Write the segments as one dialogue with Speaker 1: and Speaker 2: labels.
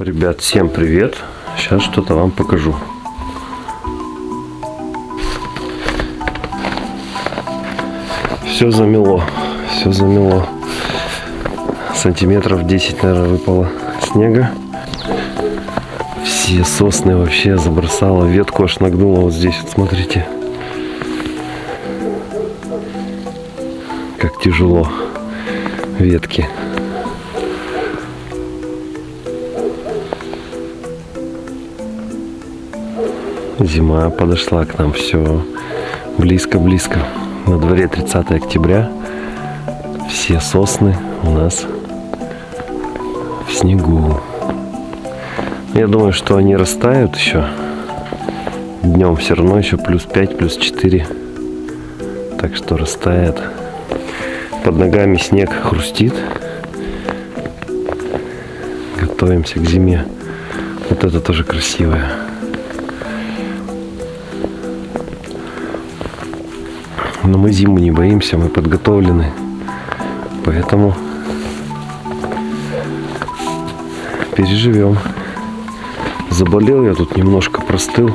Speaker 1: Ребят, всем привет! Сейчас что-то вам покажу. Все замело, все замело. Сантиметров 10, наверное, выпало снега. Все сосны вообще забросало, ветку аж нагнуло вот здесь, вот смотрите. Как тяжело ветки. Зима подошла к нам, все близко-близко. На дворе 30 октября. Все сосны у нас в снегу. Я думаю, что они растают еще. Днем все равно еще плюс 5, плюс 4. Так что растает. Под ногами снег хрустит. Готовимся к зиме. Вот это тоже красивое. Но мы зиму не боимся, мы подготовлены. Поэтому переживем. Заболел я тут немножко, простыл.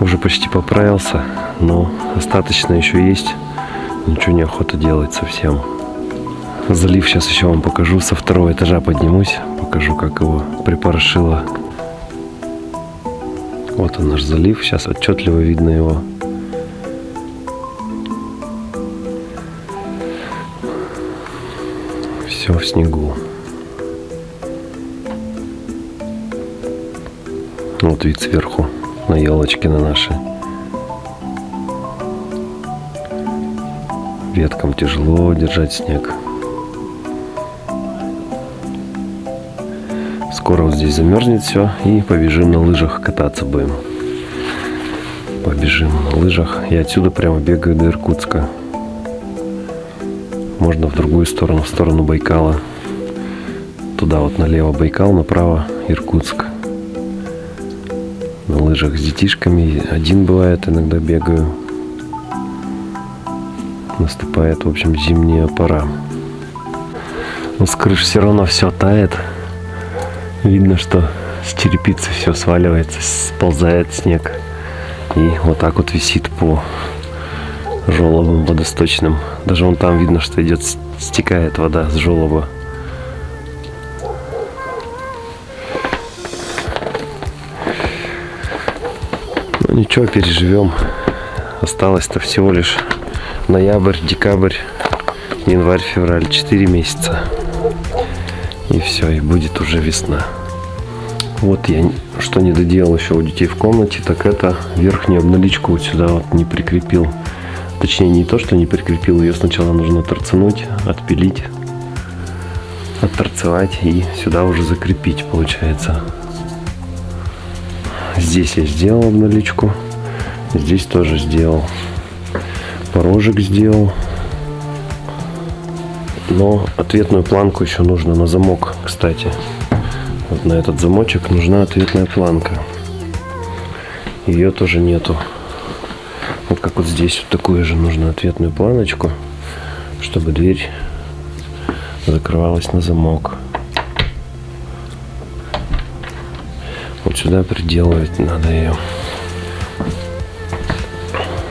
Speaker 1: Уже почти поправился, но остаточно еще есть. Ничего не охота делать совсем. Залив сейчас еще вам покажу. Со второго этажа поднимусь. Покажу, как его припорошило. Вот он наш залив. Сейчас отчетливо видно его. Все в снегу. Вот вид сверху на елочки на наши. Веткам тяжело держать снег. Скоро вот здесь замерзнет все и побежим на лыжах кататься будем. Побежим на лыжах. Я отсюда прямо бегаю до Иркутска. Можно в другую сторону, в сторону Байкала. Туда вот налево Байкал, направо Иркутск. На лыжах с детишками. Один бывает, иногда бегаю. Наступает, в общем, зимняя пора. Но с крыш все равно все тает. Видно, что с черепицы все сваливается, сползает снег. И вот так вот висит по желобам водосточным. Даже вон там видно, что идет, стекает вода с желоба. Ну ничего, переживем. Осталось-то всего лишь ноябрь, декабрь, январь, февраль. Четыре месяца. И все, и будет уже весна. Вот я что не доделал еще у детей в комнате, так это верхнюю обналичку вот сюда вот не прикрепил. Точнее, не то, что не прикрепил, ее сначала нужно торцануть, отпилить, отторцевать и сюда уже закрепить, получается. Здесь я сделал обналичку, здесь тоже сделал. Порожек сделал. Но ответную планку еще нужно на замок, кстати. Вот на этот замочек нужна ответная планка. Ее тоже нету. Вот как вот здесь вот такую же нужно ответную планочку, чтобы дверь закрывалась на замок. Вот сюда приделывать надо ее.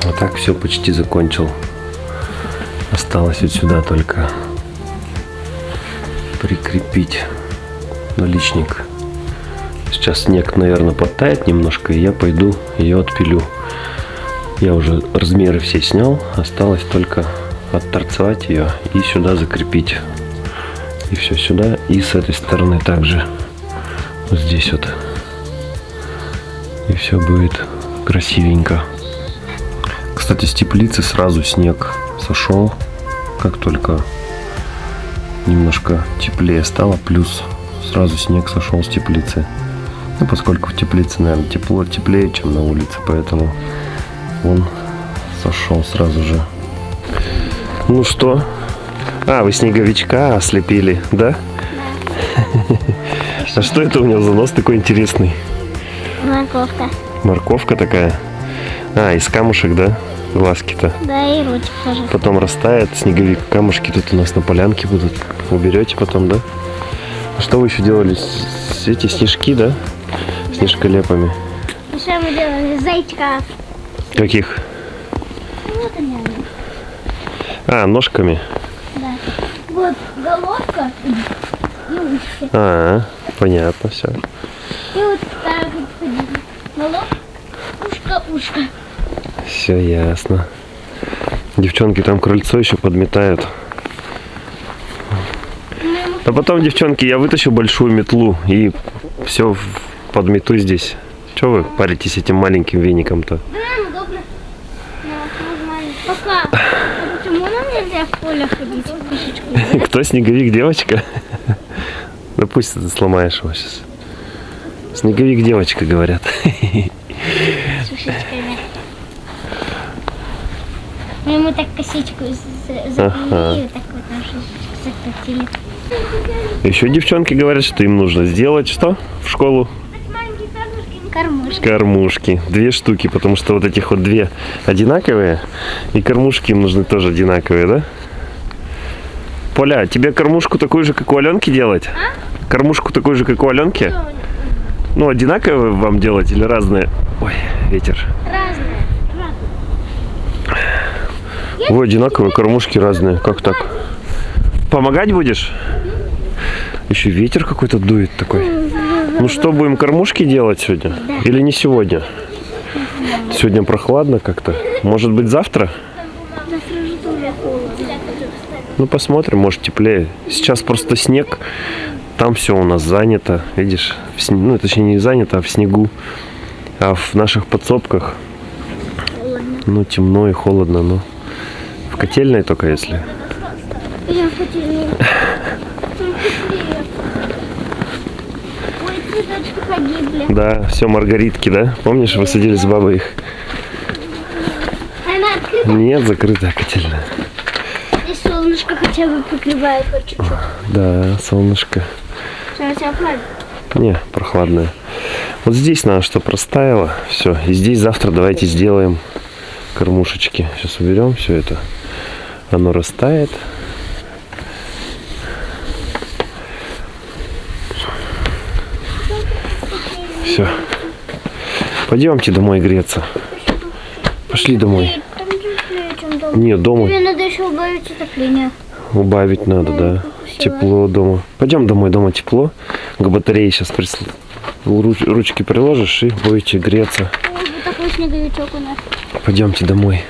Speaker 1: Вот так все почти закончил. Осталось вот сюда только прикрепить наличник. Сейчас снег, наверное, подтает немножко, и я пойду ее отпилю. Я уже размеры все снял, осталось только отторцевать ее и сюда закрепить. И все сюда, и с этой стороны также. Вот здесь вот. И все будет красивенько. Кстати, с теплицы сразу снег сошел, как только немножко теплее стало, плюс сразу снег сошел с теплицы. Ну, поскольку в теплице, наверное, тепло, теплее, чем на улице, поэтому он сошел сразу же. Ну что? А, вы снеговичка ослепили, да? А что это у него за нос такой интересный?
Speaker 2: Морковка.
Speaker 1: Морковка такая? А, из камушек, да? Глазки-то.
Speaker 2: Да, и ручек тоже.
Speaker 1: Потом растает снеговик. Камушки тут у нас на полянке будут. Уберете потом, да? А что вы еще делали эти снежки, да? Снежколепами.
Speaker 2: Еще мы делали зайчика.
Speaker 1: Каких?
Speaker 2: Они.
Speaker 1: А, ножками.
Speaker 2: Да. Вот головка и ушки.
Speaker 1: А, понятно, все.
Speaker 2: И вот так вот. Головка, ушко, ушко.
Speaker 1: Все ясно. Девчонки там крыльцо еще подметают. А потом, девчонки, я вытащу большую метлу и все подмету здесь. Че вы паритесь этим маленьким веником-то?
Speaker 2: Да, ну добре. Ну, нормально. Пока. А почему нам поле ходить?
Speaker 1: Кто снеговик, девочка? Ну пусть ты сломаешь его сейчас. Снеговик, девочка, говорят.
Speaker 2: С ушечками. Мы ему так косичку за- заплели
Speaker 1: Ага.
Speaker 2: вот так вот закрутили.
Speaker 1: Еще девчонки говорят, что им нужно сделать что в школу?
Speaker 2: Кормушка.
Speaker 1: Кормушки. Две штуки, потому что вот этих вот две одинаковые. И кормушки им нужны тоже одинаковые, да? Поля, а тебе кормушку такую же, как у Аленки делать? Кормушку такую же, как у Аленки? Ну, одинаковые вам делать или разные? Ой, ветер.
Speaker 2: Разные.
Speaker 1: Ой, одинаковые кормушки разные. Как так? Помогать будешь? Еще ветер какой-то дует такой. Ну что, будем кормушки делать сегодня? Или не сегодня? Сегодня прохладно как-то. Может быть завтра? Ну посмотрим, может теплее. Сейчас просто снег. Там все у нас занято. Видишь? В сне- Ну, точнее не занято, а в снегу. А в наших подсобках, ну, темно и холодно, но в котельной только если.
Speaker 2: Я хотела.
Speaker 1: Да, все маргаритки, да? Помнишь, вы садили с бабой их? Нет, закрытая котельная.
Speaker 2: Хотя бы покрывает хоть чуть-чуть.
Speaker 1: Да, солнышко.
Speaker 2: Что у тебя?
Speaker 1: Не, прохладная. Вот здесь надо, что простаяло. Все. И здесь завтра давайте сделаем кормушечки. Сейчас уберем все это. Оно растает. Все. Пойдемте домой греться. Пошли домой. Нет, дома
Speaker 2: Тебе надо еще убавить отопление.
Speaker 1: Убавить надо, да. Тепло дома. Пойдем домой, дома тепло. К батарее сейчас ручки приложишь и будете греться. Пойдемте домой.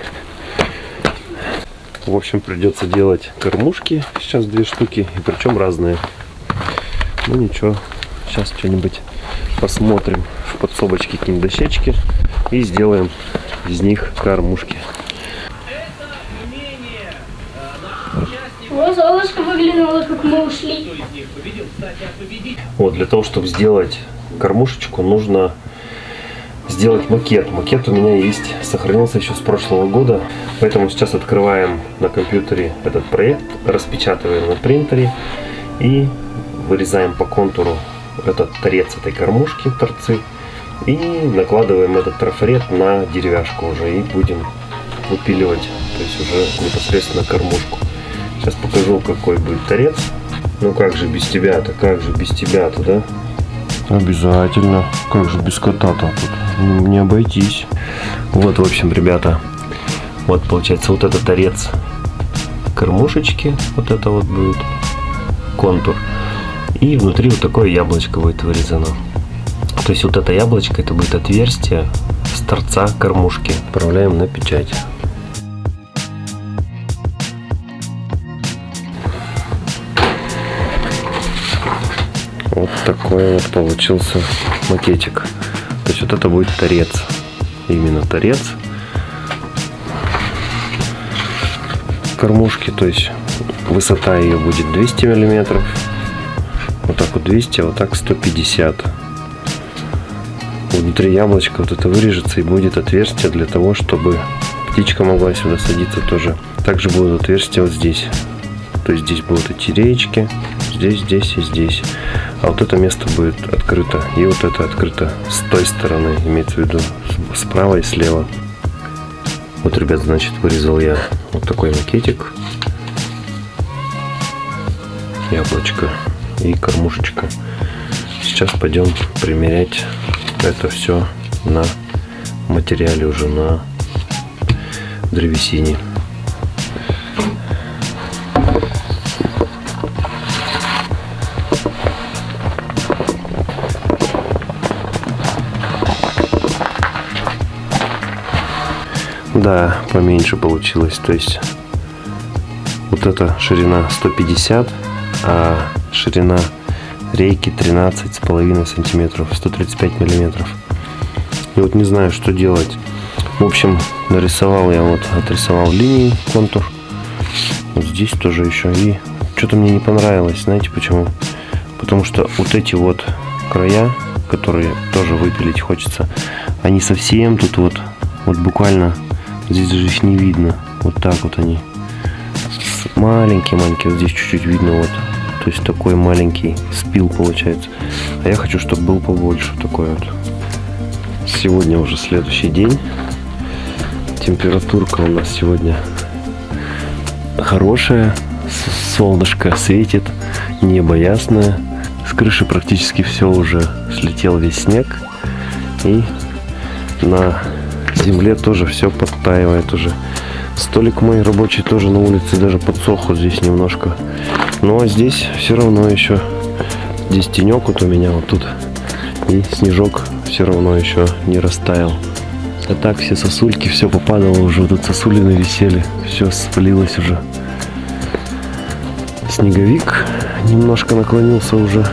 Speaker 1: В общем, придется делать кормушки. Сейчас две штуки. И причем разные. Ну ничего. Сейчас что-нибудь посмотрим. В подсобочке какие-нибудь дощечки. И сделаем из них кормушки.
Speaker 2: О, солнышко выглянуло, как мы ушли.
Speaker 1: Вот, для того, чтобы сделать кормушечку, нужно сделать макет. Макет у меня есть, сохранился еще с прошлого года. Поэтому сейчас открываем на компьютере этот проект, распечатываем на принтере и вырезаем по контуру этот торец этой кормушки, торцы. И накладываем этот трафарет на деревяшку уже и будем выпиливать, то есть уже непосредственно кормушку. Сейчас покажу, какой будет торец. Ну как же без тебя-то, как же без тебя-то, да? Обязательно. Как же без кота-то Не обойтись. Вот, в общем, ребята, вот получается вот это торец кормушечки, вот это вот будет контур. И внутри вот такое яблочко будет вырезано. То есть вот это яблочко, это будет отверстие с торца кормушки. Отправляем на печать. Вот такой вот получился макетик. То есть вот это будет торец. Именно торец. Кормушки, то есть высота ее будет 200 миллиметров. Вот так вот 200, а вот так 150. Внутри яблочка вот это вырежется и будет отверстие для того, чтобы птичка могла сюда садиться тоже. Также будут отверстия вот здесь. То есть здесь будут эти реечки, здесь, здесь и здесь. А вот это место будет открыто. И вот это открыто с той стороны, имеется в виду справа и слева. Вот, ребят, значит, вырезал я вот такой макетик. Яблочко и кормушечка. сейчас пойдем примерять это все на материале уже на древесине. Да, поменьше получилось. То есть вот эта ширина 150, а ширина рейки 13 с половиной сантиметров, 135 миллиметров. И вот не знаю, что делать. В общем, нарисовал я вот, отрисовал линии, контур. Вот здесь тоже еще. И что-то мне не понравилось. Знаете почему? Потому что вот эти вот края, которые тоже выпилить хочется, они совсем тут вот, вот буквально, здесь даже их не видно. Вот так вот они. Маленькие-маленькие, вот здесь чуть-чуть видно вот. То есть такой маленький спил получается. А я хочу, чтобы был побольше такой вот. Сегодня уже следующий день. Температурка у нас сегодня хорошая. Солнышко светит, небо ясное. С крыши практически все уже слетел весь снег. И на земле тоже все подтаивает уже. Столик мой рабочий тоже на улице даже подсох вот здесь немножко. Но здесь все равно еще здесь тенек вот у меня вот тут. И снежок все равно еще не растаял. А так все сосульки, все попадало уже. Вот тут сосулины висели. Все спалилось уже. Снеговик немножко наклонился уже.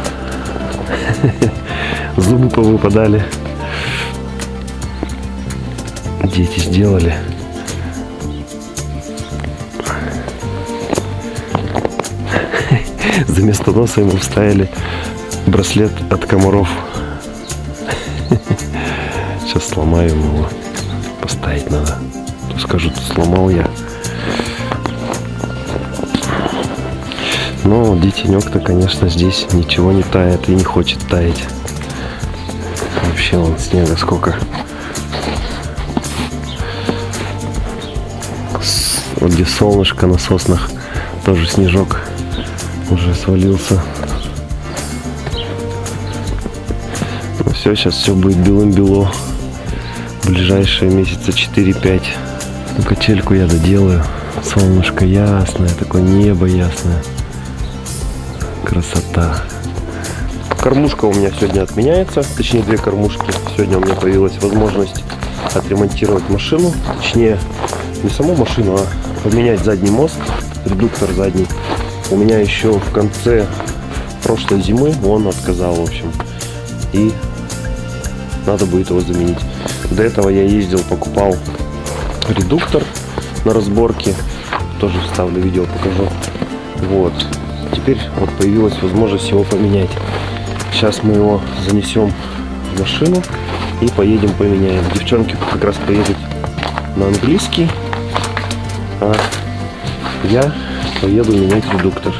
Speaker 1: Зубы повыпадали. Дети сделали. За место носа ему вставили браслет от комаров. Сейчас сломаю его. Поставить надо. Скажут, сломал я. Но детенек-то, конечно, здесь ничего не тает и не хочет таять. Вообще он снега сколько. Вот где солнышко на соснах, тоже снежок уже свалился. Ну все, сейчас все будет белым-бело. Ближайшие месяца 4-5. Ну, качельку я доделаю. Солнышко ясное, такое небо ясное. Красота. Кормушка у меня сегодня отменяется, точнее две кормушки. Сегодня у меня появилась возможность отремонтировать машину, точнее не саму машину, а поменять задний мост, редуктор задний. У меня еще в конце прошлой зимы он отказал, в общем. И надо будет его заменить. До этого я ездил, покупал редуктор на разборке. Тоже вставлю видео, покажу. Вот. Теперь вот появилась возможность его поменять. Сейчас мы его занесем в машину и поедем поменяем. Девчонки как раз поедут на английский, а я поеду менять редуктор.